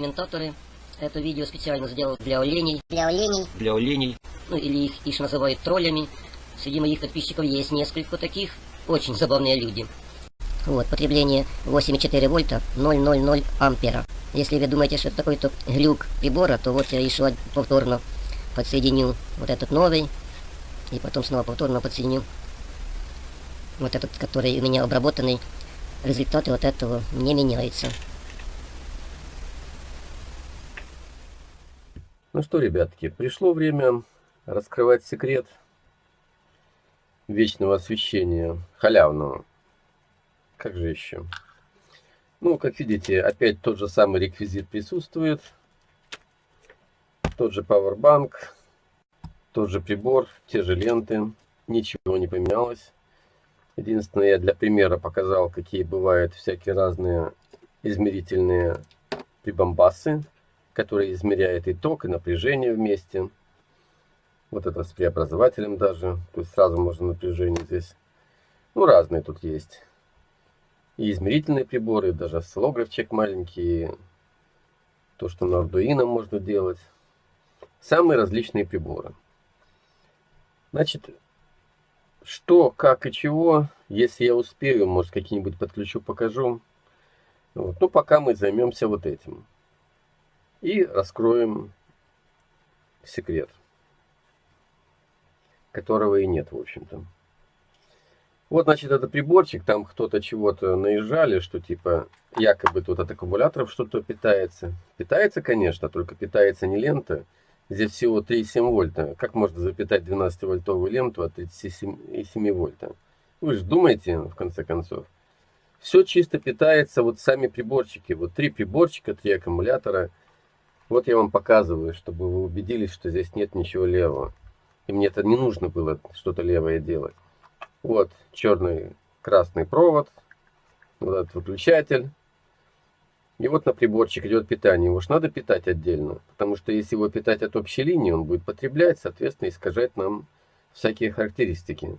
экспериментаторы. Это видео специально сделал для оленей. Для оленей. Для оленей. Ну или их, их называют троллями. Среди моих подписчиков есть несколько таких. Очень забавные люди. Вот, потребление 8,4 вольта, 0,00 ампера. Если вы думаете, что это такой-то глюк прибора, то вот я еще повторно подсоединю вот этот новый. И потом снова повторно подсоединю вот этот, который у меня обработанный. Результаты вот этого не меняются. Ну что, ребятки, пришло время раскрывать секрет вечного освещения, халявного. Как же еще? Ну, как видите, опять тот же самый реквизит присутствует. Тот же Powerbank, тот же прибор, те же ленты. Ничего не поменялось. Единственное, я для примера показал, какие бывают всякие разные измерительные прибамбасы, которые измеряют и ток, и напряжение вместе. Вот это с преобразователем даже. То есть сразу можно напряжение здесь. Ну, разные тут есть и измерительные приборы, даже осциллографчик маленький, то, что на Arduino можно делать. Самые различные приборы. Значит, что, как и чего, если я успею, может какие-нибудь подключу, покажу. Вот. Ну, пока мы займемся вот этим. И раскроем секрет, которого и нет, в общем-то. Вот, значит, это приборчик, там кто-то чего-то наезжали, что типа якобы тут от аккумуляторов что-то питается. Питается, конечно, только питается не лента. Здесь всего 3,7 вольта. Как можно запитать 12-вольтовую ленту от 37,7 вольта? Вы же думаете, в конце концов. Все чисто питается, вот сами приборчики. Вот три приборчика, три аккумулятора. Вот я вам показываю, чтобы вы убедились, что здесь нет ничего левого. И мне это не нужно было что-то левое делать. Вот черный красный провод, вот этот выключатель. И вот на приборчик идет питание. Его же надо питать отдельно, потому что если его питать от общей линии, он будет потреблять, соответственно, искажать нам всякие характеристики.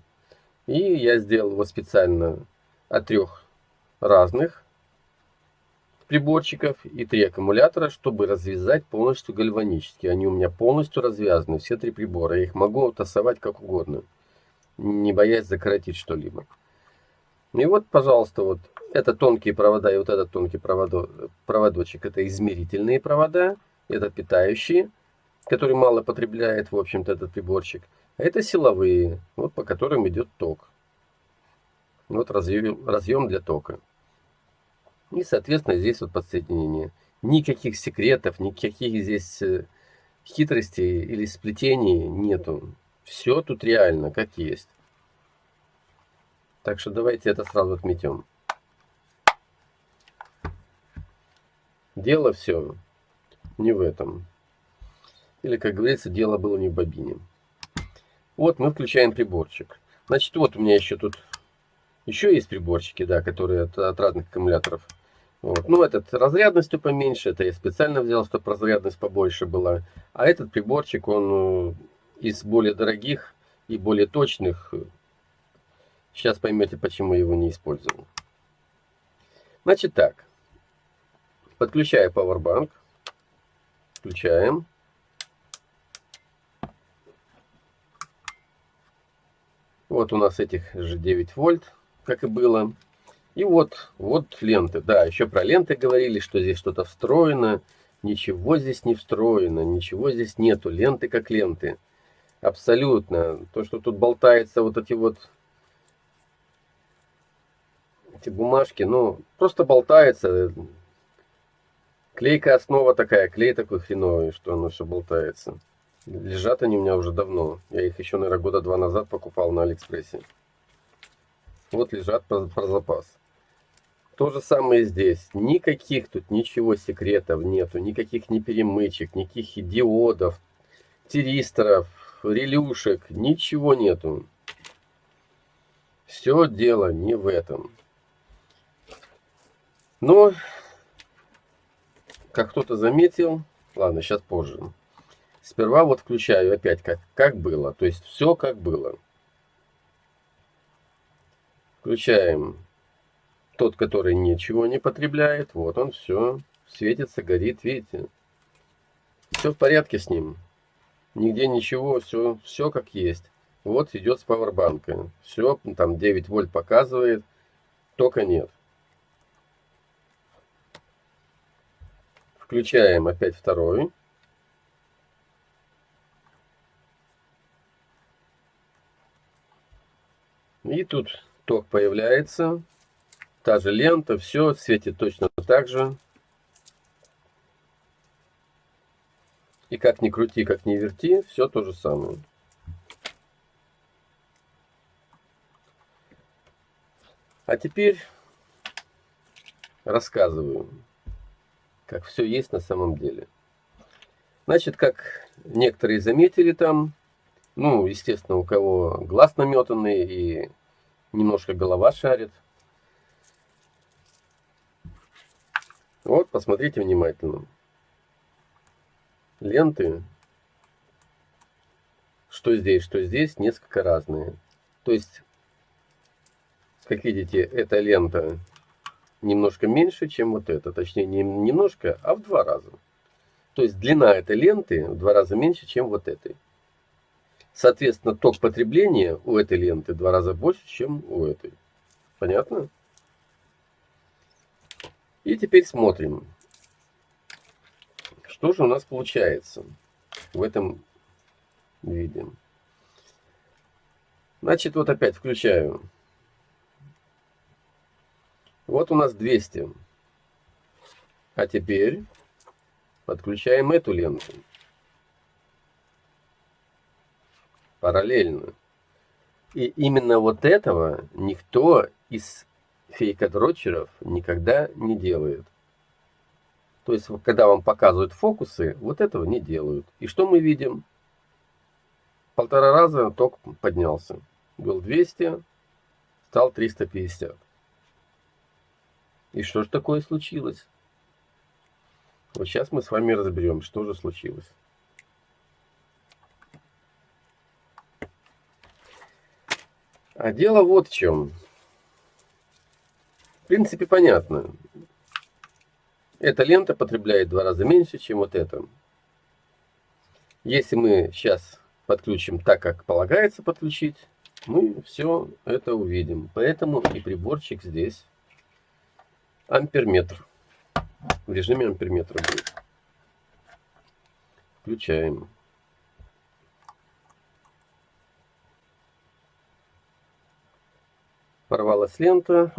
И я сделал его специально от трех разных приборчиков и три аккумулятора, чтобы развязать полностью гальванически. Они у меня полностью развязаны, все три прибора. Я их могу тасовать как угодно не боясь закоротить что-либо. И вот, пожалуйста, вот это тонкие провода и вот этот тонкий проводо, проводочек, это измерительные провода, это питающие, которые мало потребляет, в общем-то, этот приборчик. А это силовые, вот по которым идет ток. Вот разъем, разъем для тока. И, соответственно, здесь вот подсоединение. Никаких секретов, никаких здесь э, хитростей или сплетений нету. Все тут реально, как есть. Так что давайте это сразу отметим. Дело все не в этом. Или, как говорится, дело было не в бобине. Вот мы включаем приборчик. Значит, вот у меня еще тут еще есть приборчики, да, которые от, от разных аккумуляторов. Вот. Ну, этот разрядностью поменьше, это я специально взял, чтобы разрядность побольше была. А этот приборчик, он из более дорогих и более точных. Сейчас поймете, почему его не использовал. Значит так. Подключаю Powerbank. Включаем. Вот у нас этих же 9 вольт, как и было. И вот, вот ленты. Да, еще про ленты говорили, что здесь что-то встроено. Ничего здесь не встроено, ничего здесь нету. Ленты как ленты. Абсолютно. То, что тут болтается вот эти вот эти бумажки, ну, просто болтается. Клейка основа такая, клей такой хреновый, что оно все болтается. Лежат они у меня уже давно. Я их еще, наверное, года два назад покупал на Алиэкспрессе. Вот лежат про, про запас. То же самое здесь. Никаких тут ничего секретов нету. Никаких ни перемычек, никаких диодов, тиристоров, релюшек, ничего нету. Все дело не в этом. Но, как кто-то заметил, ладно, сейчас позже. Сперва вот включаю опять, как, как было. То есть все как было. Включаем тот, который ничего не потребляет. Вот он все светится, горит, видите? Все в порядке с ним. Нигде ничего, все, все как есть. Вот идет с пауэрбанка. Все, там 9 вольт показывает, только нет. Включаем опять второй. И тут ток появляется. Та же лента, все светит точно так же. И как ни крути, как ни верти, все то же самое. А теперь рассказываю, как все есть на самом деле. Значит, как некоторые заметили там, ну, естественно, у кого глаз наметанный и немножко голова шарит. Вот, посмотрите внимательно. Ленты, что здесь, что здесь, несколько разные. То есть, как видите, эта лента немножко меньше, чем вот эта. Точнее, не немножко, а в два раза. То есть, длина этой ленты в два раза меньше, чем вот этой. Соответственно, ток потребления у этой ленты в два раза больше, чем у этой. Понятно? И теперь смотрим, что же у нас получается в этом виде. Значит, вот опять включаю. Вот у нас 200. А теперь подключаем эту ленту. параллельно. И именно вот этого никто из фейкодрочеров никогда не делает. То есть, когда вам показывают фокусы, вот этого не делают. И что мы видим? Полтора раза ток поднялся. Был 200, стал 350. И что же такое случилось? Вот сейчас мы с вами разберем, что же случилось. А дело вот в чем. Принципе, понятно. Эта лента потребляет два раза меньше, чем вот эта. Если мы сейчас подключим так, как полагается подключить, мы все это увидим. Поэтому и приборчик здесь амперметр. В режиме амперметра будет. Включаем. порвалась лента,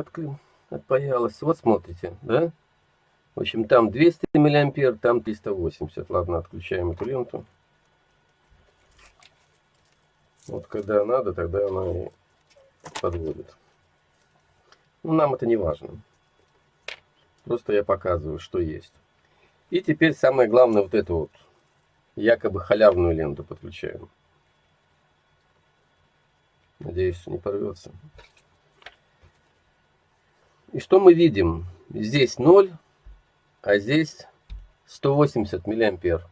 отпаялась. Вот смотрите, да? В общем, там 200 миллиампер, там 380. Ладно, отключаем эту ленту. Вот когда надо, тогда она и подводит. Ну, нам это не важно. Просто я показываю, что есть. И теперь самое главное, вот эту вот якобы халявную ленту подключаем. Надеюсь, не порвется. И что мы видим? Здесь 0, а здесь 180 миллиампер.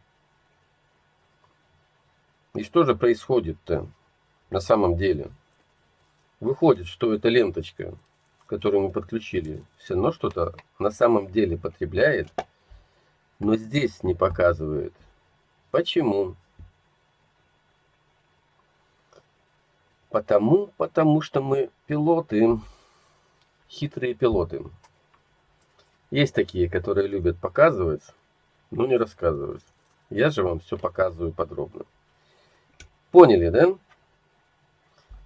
И что же происходит-то на самом деле? Выходит, что эта ленточка, которую мы подключили, все равно что-то на самом деле потребляет, но здесь не показывает. Почему? Потому, потому что мы пилоты хитрые пилоты. Есть такие, которые любят показывать, но не рассказывать. Я же вам все показываю подробно. Поняли, да?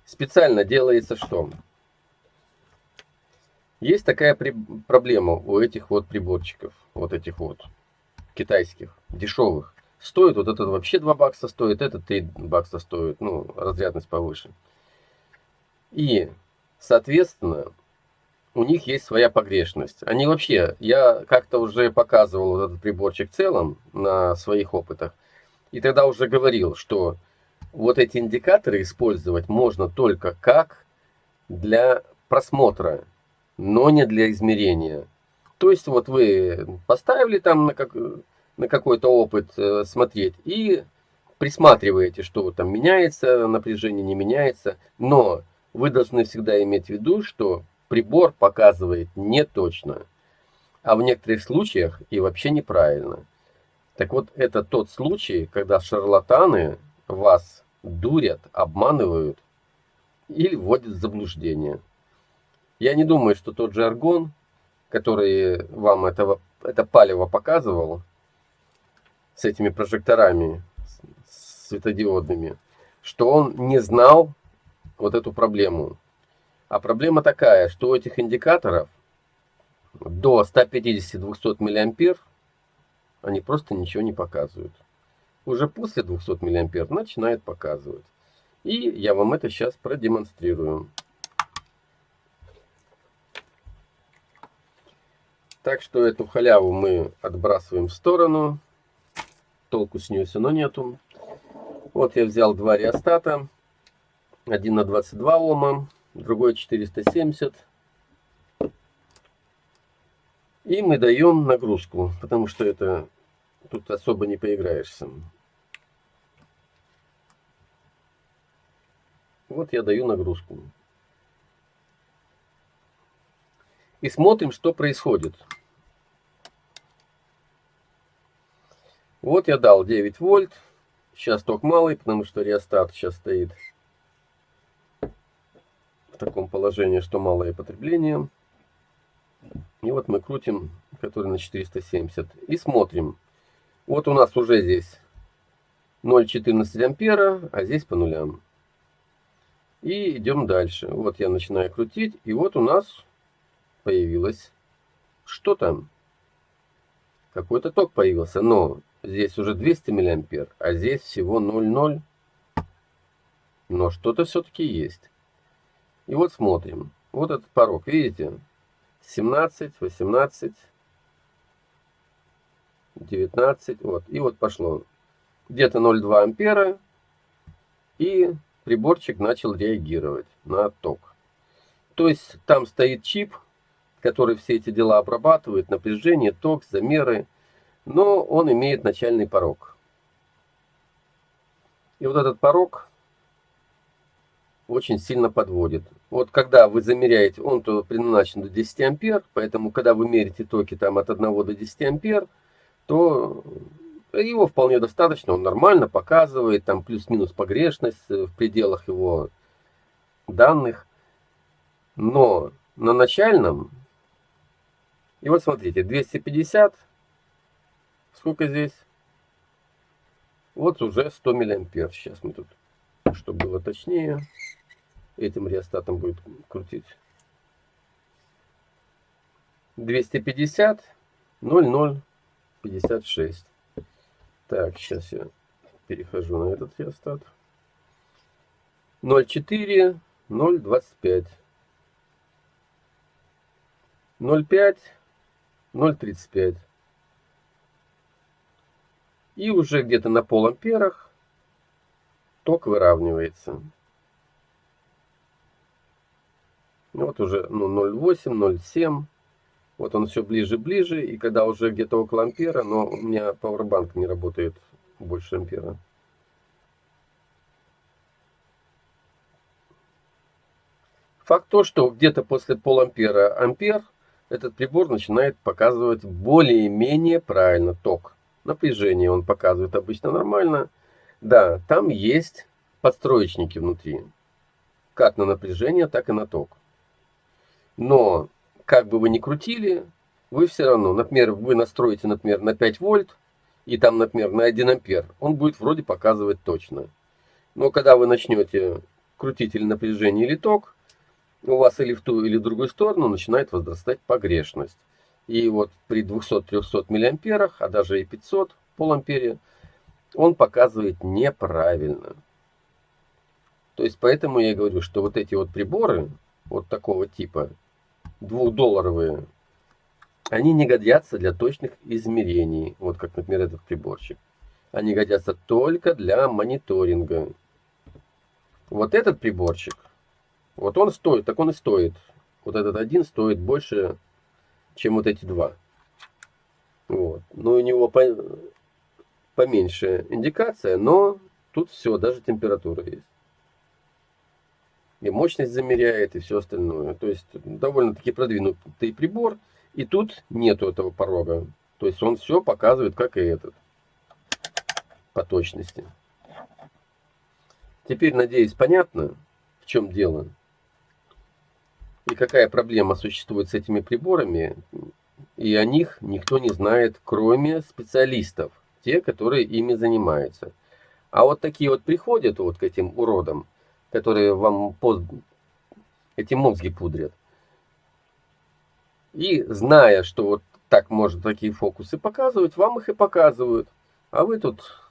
Специально делается что? Есть такая проблема у этих вот приборчиков, вот этих вот китайских, дешевых. Стоит вот этот вообще 2 бакса стоит, этот 3 бакса стоит, ну, разрядность повыше. И, соответственно, у них есть своя погрешность. Они вообще, я как-то уже показывал вот этот приборчик в целом на своих опытах, и тогда уже говорил, что вот эти индикаторы использовать можно только как для просмотра, но не для измерения. То есть вот вы поставили там на, как, на какой-то опыт э, смотреть и присматриваете, что там меняется напряжение, не меняется, но вы должны всегда иметь в виду, что прибор показывает не точно. а в некоторых случаях и вообще неправильно. Так вот, это тот случай, когда шарлатаны вас дурят, обманывают или вводят в заблуждение. Я не думаю, что тот же аргон, который вам этого, это палево показывал, с этими прожекторами светодиодными, что он не знал вот эту проблему. А проблема такая, что у этих индикаторов до 150-200 мА они просто ничего не показывают. Уже после 200 мА начинает показывать. И я вам это сейчас продемонстрирую. Так что эту халяву мы отбрасываем в сторону. Толку с нее все равно нету. Вот я взял два реостата. Один на 22 Ома, другой 470. И мы даем нагрузку, потому что это тут особо не поиграешься. Вот я даю нагрузку. И смотрим, что происходит. Вот я дал 9 вольт. Сейчас ток малый, потому что реостат сейчас стоит в таком положении, что малое потребление. И вот мы крутим, который на 470. И смотрим. Вот у нас уже здесь 0,14 ампера, а здесь по нулям. И идем дальше. Вот я начинаю крутить. И вот у нас появилось что там? Какой-то ток появился. Но здесь уже 200 миллиампер, а здесь всего 0,0. Но что-то все-таки есть. И вот смотрим. Вот этот порог, видите? 17, 18, 19. Вот. И вот пошло. Где-то 0,2 ампера. И приборчик начал реагировать на ток. То есть там стоит чип, который все эти дела обрабатывает, напряжение, ток, замеры но он имеет начальный порог. И вот этот порог очень сильно подводит. Вот когда вы замеряете, он то предназначен до 10 ампер, поэтому когда вы мерите токи там от 1 до 10 ампер, то его вполне достаточно, он нормально показывает, там плюс-минус погрешность в пределах его данных. Но на начальном, и вот смотрите, 250 Сколько здесь? Вот уже 100 миллиампер. Сейчас мы тут, чтобы было точнее, этим реостатом будет крутить. 250 00 56. Так, сейчас я перехожу на этот реостат. 0,4, 0,25. 0,5, 0,35. И уже где-то на поламперах ток выравнивается. Вот уже ну, 0,8, 0,7. Вот он все ближе-ближе. И когда уже где-то около ампера, но у меня пауэрбанк не работает больше ампера. Факт то, что где-то после полампера ампер этот прибор начинает показывать более-менее правильно ток напряжение он показывает обычно нормально. Да, там есть подстроечники внутри. Как на напряжение, так и на ток. Но, как бы вы ни крутили, вы все равно, например, вы настроите, например, на 5 вольт, и там, например, на 1 ампер, он будет вроде показывать точно. Но когда вы начнете крутить или напряжение, или ток, у вас или в ту, или в другую сторону начинает возрастать погрешность. И вот при 200-300 миллиамперах, а даже и 500 полампере, он показывает неправильно. То есть поэтому я говорю, что вот эти вот приборы, вот такого типа, двухдолларовые, они не годятся для точных измерений. Вот как, например, этот приборчик. Они годятся только для мониторинга. Вот этот приборчик, вот он стоит, так он и стоит. Вот этот один стоит больше чем вот эти два. Вот. Но у него по, поменьше индикация, но тут все, даже температура есть. И мощность замеряет, и все остальное. То есть довольно-таки продвинутый прибор. И тут нету этого порога. То есть он все показывает, как и этот. По точности. Теперь, надеюсь, понятно, в чем дело. И какая проблема существует с этими приборами. И о них никто не знает, кроме специалистов. Те, которые ими занимаются. А вот такие вот приходят вот к этим уродам, которые вам пост... эти мозги пудрят. И зная, что вот так может такие фокусы показывать, вам их и показывают. А вы тут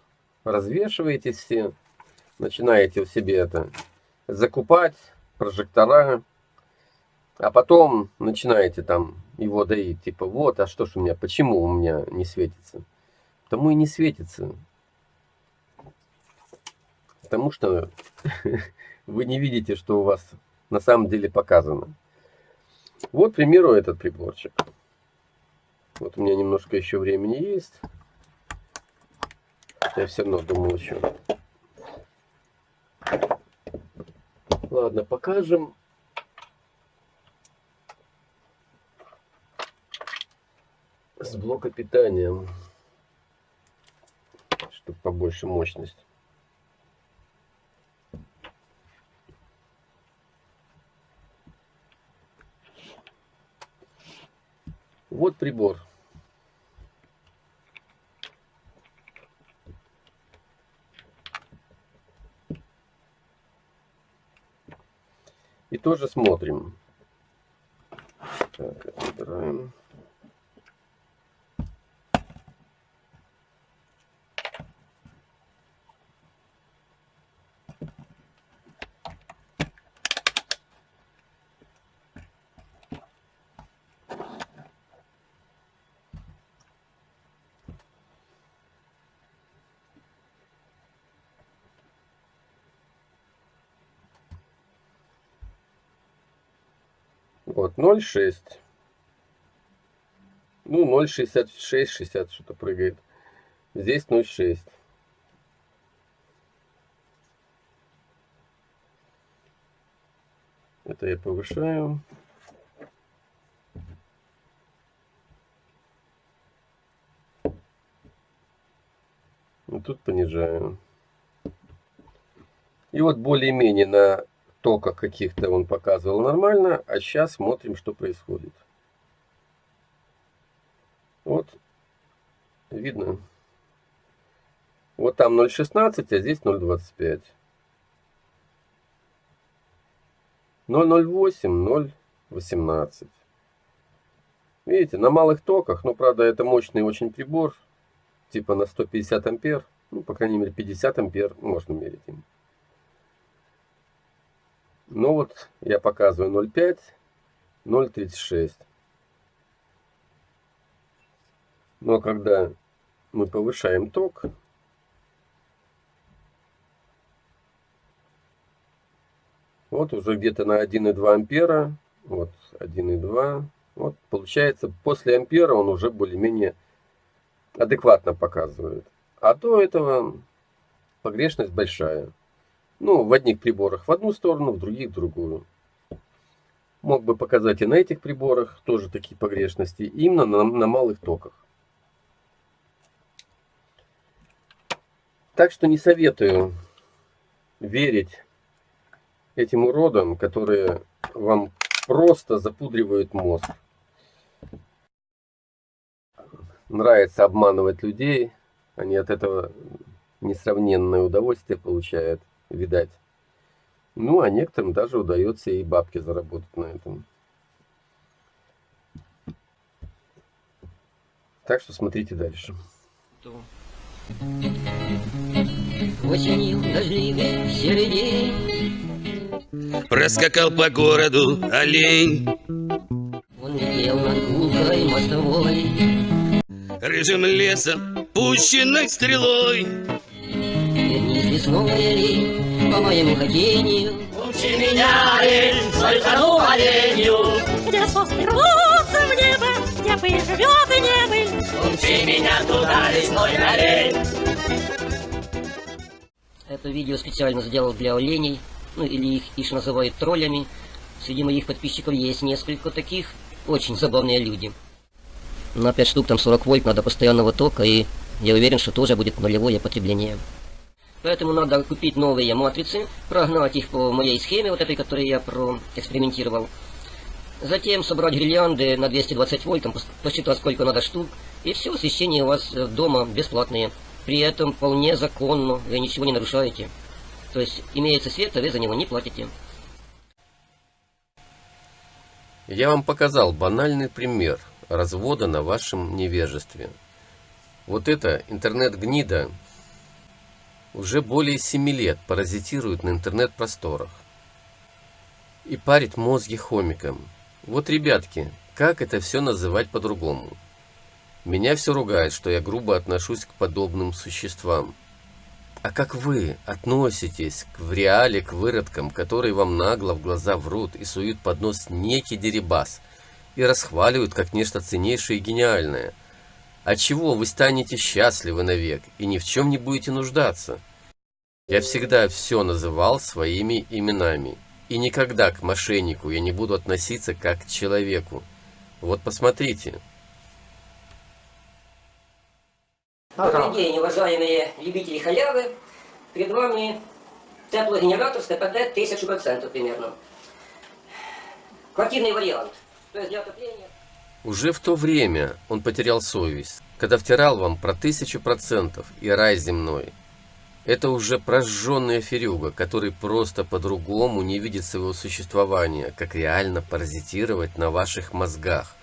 развешиваетесь все, начинаете в себе это закупать, прожектора, а потом начинаете там его доить, типа, вот, а что ж у меня, почему у меня не светится? Потому и не светится. Потому что вы не видите, что у вас на самом деле показано. Вот, к примеру, этот приборчик. Вот у меня немножко еще времени есть. Я все равно думал еще. Ладно, покажем. С блока питания. Чтобы побольше мощность. Вот прибор. И тоже смотрим. Так, выбираем. Вот, 0,6. Ну, 0,66, 60 что-то прыгает. Здесь 0,6. Это я повышаю. И тут понижаю. И вот более-менее на токах каких-то он показывал нормально, а сейчас смотрим, что происходит. Вот, видно. Вот там 0,16, а здесь 0,25. 0,08, 0,18. Видите, на малых токах, но правда это мощный очень прибор, типа на 150 ампер, ну по крайней мере 50 ампер можно мерить им. Ну вот я показываю 0,5, 0,36. Но когда мы повышаем ток, вот уже где-то на 1,2 ампера, вот 1,2, вот получается после ампера он уже более-менее адекватно показывает. А до этого погрешность большая. Ну, в одних приборах в одну сторону, в других в другую. Мог бы показать и на этих приборах тоже такие погрешности, именно на, на малых токах. Так что не советую верить этим уродам, которые вам просто запудривают мозг. Нравится обманывать людей, они от этого несравненное удовольствие получают видать. Ну, а некоторым даже удается и бабки заработать на этом. Так что смотрите дальше. Осенью дождливый серый день Проскакал по городу олень Он летел над гулкой мостовой Рыжим лесом, пущенной стрелой Олень, по моему хотению Учи меня, олень, свою кону оленью. где сосны рвутся в небо, где пыль живет и не пыль. Учи меня туда, лесной олень. Это видео специально сделал для оленей, ну или их ишь называют троллями. Среди моих подписчиков есть несколько таких очень забавные люди. На 5 штук там 40 вольт надо постоянного тока, и я уверен, что тоже будет нулевое потребление. Поэтому надо купить новые матрицы, прогнать их по моей схеме, вот этой, которую я проэкспериментировал. Затем собрать гирлянды на 220 вольт, посчитать сколько надо штук, и все, освещение у вас э, дома бесплатное. При этом вполне законно, вы ничего не нарушаете. То есть имеется свет, а вы за него не платите. Я вам показал банальный пример развода на вашем невежестве. Вот эта интернет-гнида уже более 7 лет паразитирует на интернет-просторах и парит мозги хомикам. Вот, ребятки, как это все называть по-другому? Меня все ругает, что я грубо отношусь к подобным существам. А как вы относитесь к, в реале к выродкам, которые вам нагло в глаза врут и суют под нос некий дерибас и расхваливают как нечто ценнейшее и гениальное? От чего вы станете счастливы навек и ни в чем не будете нуждаться? Я всегда все называл своими именами. И никогда к мошеннику я не буду относиться как к человеку. Вот посмотрите. Добрый день, уважаемые любители халявы. Перед вами теплогенератор с КПД 1000% примерно. Квартирный вариант. То есть для отопления... Уже в то время он потерял совесть, когда втирал вам про тысячу процентов и рай земной. Это уже прожженный аферюга, который просто по-другому не видит своего существования, как реально паразитировать на ваших мозгах.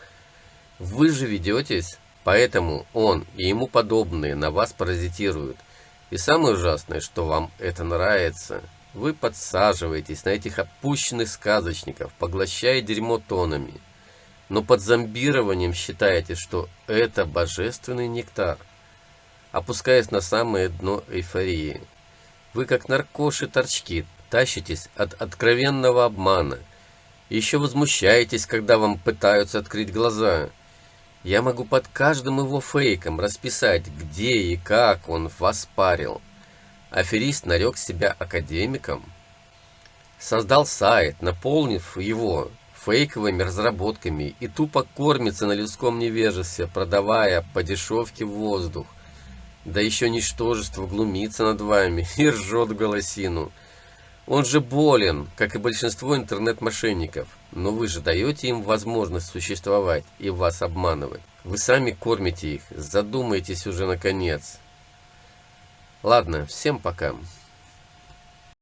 Вы же ведетесь Поэтому он и ему подобные на вас паразитируют. И самое ужасное, что вам это нравится. Вы подсаживаетесь на этих опущенных сказочников, поглощая дерьмо тонами. Но под зомбированием считаете, что это божественный нектар. Опускаясь на самое дно эйфории. Вы как наркоши-торчки тащитесь от откровенного обмана. Еще возмущаетесь, когда вам пытаются открыть глаза – я могу под каждым его фейком расписать, где и как он вас парил. Аферист нарек себя академиком. Создал сайт, наполнив его фейковыми разработками и тупо кормится на людском невежестве, продавая по дешевке воздух. Да еще ничтожество глумится над вами и ржет голосину. Он же болен, как и большинство интернет-мошенников. Но вы же даете им возможность существовать и вас обманывать. Вы сами кормите их. Задумайтесь уже наконец. Ладно, всем пока.